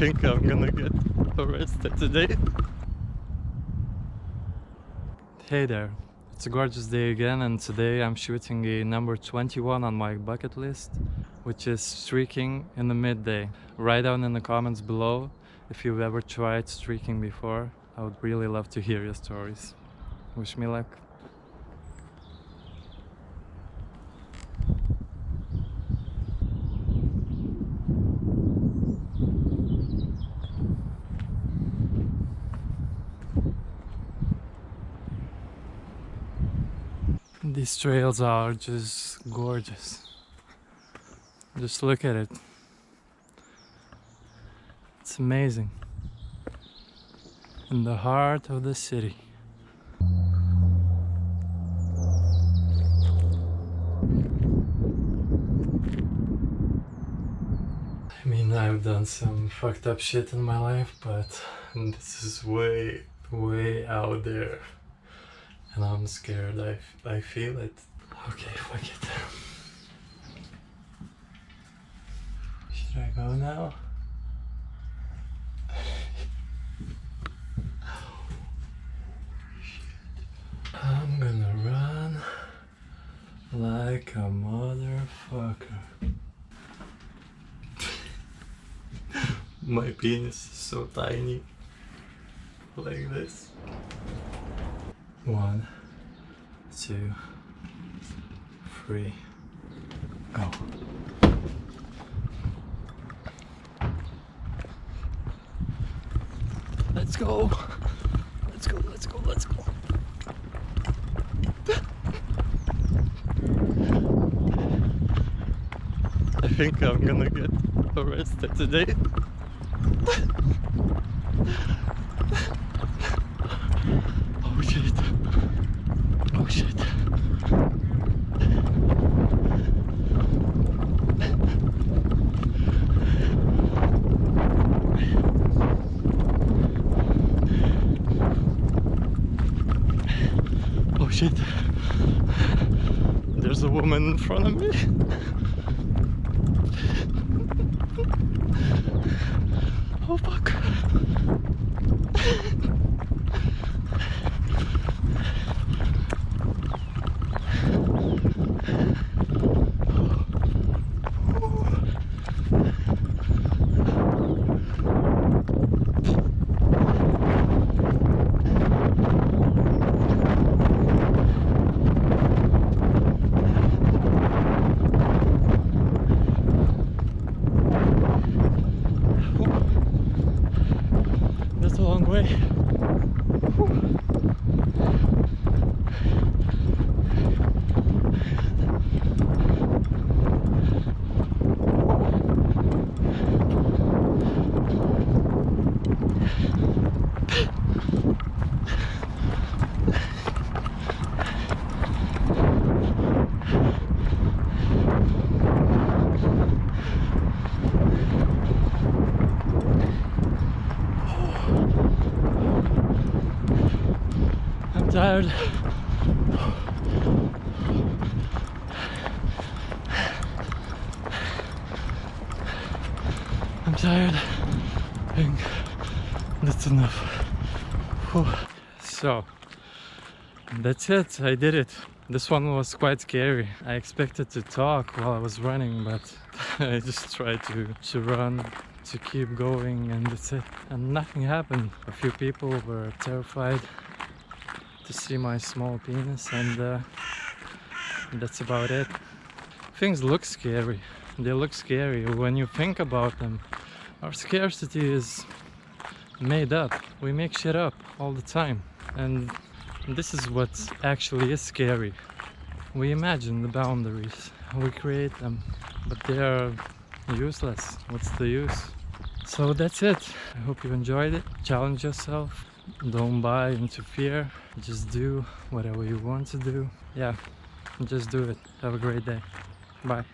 think I'm gonna get arrested today. Hey there, it's a gorgeous day again and today I'm shooting a number 21 on my bucket list which is streaking in the midday. Write down in the comments below if you've ever tried streaking before. I would really love to hear your stories. Wish me luck. These trails are just gorgeous. Just look at it. It's amazing. In the heart of the city. I mean, I've done some fucked up shit in my life, but this is way, way out there and I'm scared. I, I feel it. Okay, fuck it. Should I go now? I'm gonna run like a motherfucker. My penis is so tiny. Like this. One, two, three, go. Let's go. Let's go, let's go, let's go. I think I'm gonna get arrested today. shit. There's a woman in front of me. oh fuck. Tired. I'm tired. That's enough. Whew. So, that's it. I did it. This one was quite scary. I expected to talk while I was running, but I just tried to, to run, to keep going, and that's it. And nothing happened. A few people were terrified to see my small penis and uh, that's about it. Things look scary. They look scary when you think about them. Our scarcity is made up. We make shit up all the time. And this is what actually is scary. We imagine the boundaries. We create them. But they are useless. What's the use? So that's it. I hope you enjoyed it. Challenge yourself don't buy into fear. Just do whatever you want to do. Yeah just do it. Have a great day. Bye